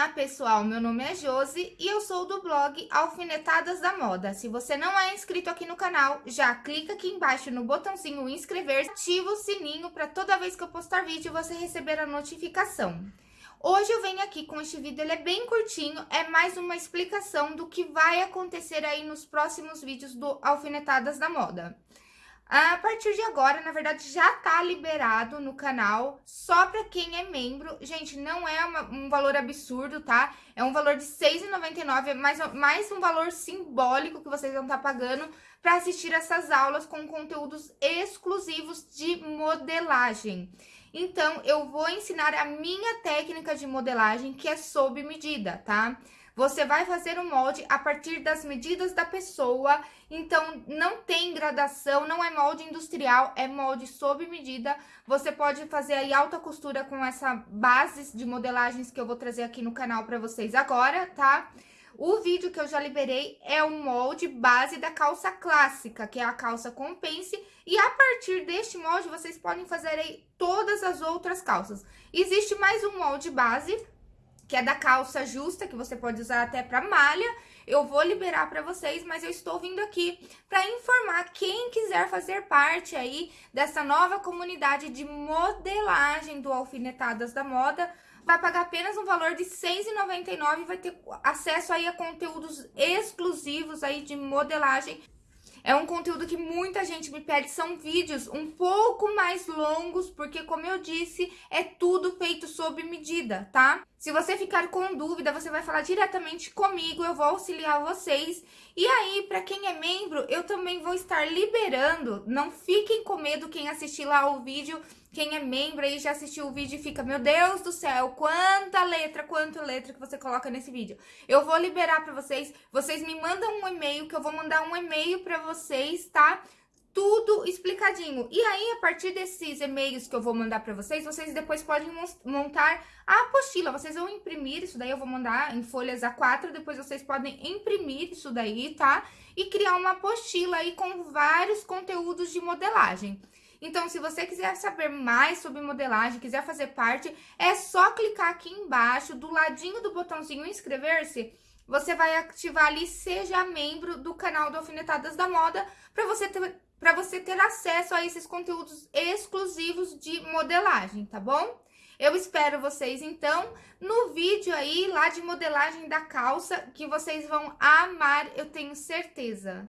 Olá pessoal, meu nome é Josi e eu sou do blog Alfinetadas da Moda. Se você não é inscrito aqui no canal, já clica aqui embaixo no botãozinho inscrever, ativa o sininho para toda vez que eu postar vídeo você receber a notificação. Hoje eu venho aqui com este vídeo, ele é bem curtinho, é mais uma explicação do que vai acontecer aí nos próximos vídeos do Alfinetadas da Moda. A partir de agora, na verdade, já tá liberado no canal, só pra quem é membro. Gente, não é uma, um valor absurdo, tá? É um valor de R$6,99, é mais, mais um valor simbólico que vocês vão estar tá pagando para assistir essas aulas com conteúdos exclusivos de modelagem. Então, eu vou ensinar a minha técnica de modelagem, que é sob medida, tá? Você vai fazer o molde a partir das medidas da pessoa, então não tem gradação, não é molde industrial, é molde sob medida. Você pode fazer aí alta costura com essa base de modelagens que eu vou trazer aqui no canal para vocês agora, tá? O vídeo que eu já liberei é o molde base da calça clássica, que é a calça com pence, e a partir deste molde vocês podem fazer aí todas as outras calças. Existe mais um molde base, que é da calça justa, que você pode usar até para malha. Eu vou liberar para vocês, mas eu estou vindo aqui para informar quem quiser fazer parte aí dessa nova comunidade de modelagem do Alfinetadas da Moda, vai pagar apenas um valor de R$ 6,99 e vai ter acesso aí a conteúdos exclusivos aí de modelagem é um conteúdo que muita gente me pede, são vídeos um pouco mais longos, porque como eu disse, é tudo feito sob medida, tá? Se você ficar com dúvida, você vai falar diretamente comigo, eu vou auxiliar vocês. E aí, para quem é membro, eu também vou estar liberando, não fiquem com medo quem assistir lá o vídeo, quem é membro aí já assistiu o vídeo e fica, meu Deus do céu, quanta letra, quanta letra que você coloca nesse vídeo. Eu vou liberar para vocês, vocês me mandam um e-mail, que eu vou mandar um e-mail para vocês, tá? Tudo explicadinho. E aí, a partir desses e-mails que eu vou mandar para vocês, vocês depois podem montar a apostila. Vocês vão imprimir isso daí, eu vou mandar em folhas A4, depois vocês podem imprimir isso daí, tá? E criar uma apostila aí com vários conteúdos de modelagem. Então, se você quiser saber mais sobre modelagem, quiser fazer parte, é só clicar aqui embaixo, do ladinho do botãozinho inscrever-se, você vai ativar ali, seja membro do canal do Alfinetadas da Moda, para você ter para você ter acesso a esses conteúdos exclusivos de modelagem, tá bom? Eu espero vocês, então, no vídeo aí, lá de modelagem da calça, que vocês vão amar, eu tenho certeza.